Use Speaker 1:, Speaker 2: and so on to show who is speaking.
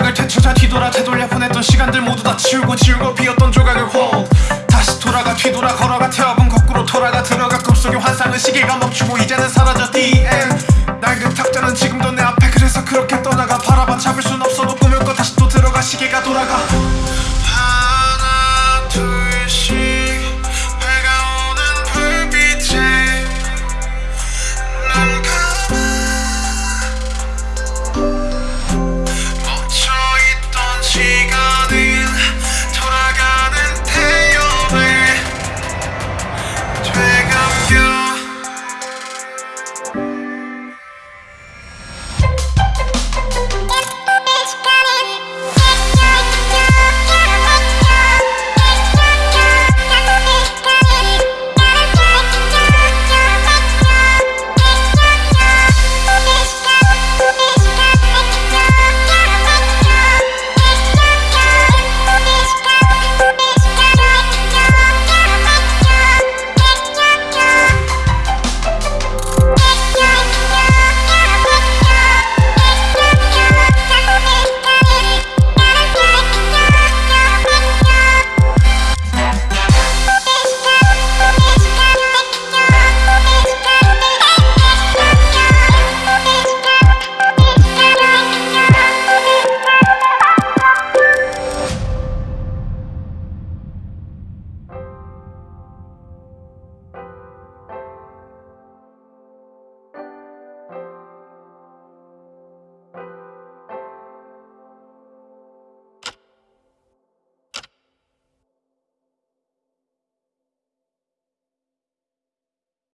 Speaker 1: 조각을 되찾아 뒤돌아 되돌려 보냈던 시간들 모두 다 치우고 지우고 비었던 조각을 hold. 다시 돌아가 뒤돌아 걸어가 태워본 거꾸로 돌아가 들어가 꿈속의 환상은 시계가 멈추고 이제는 사라져 the end 낡은 탁자는 지금도 내 앞에 그래서 그렇게 떠나가 바라봐. 잡을 순 없어도 꿈을 꿔 다시 또 들어가 시계가 돌아가.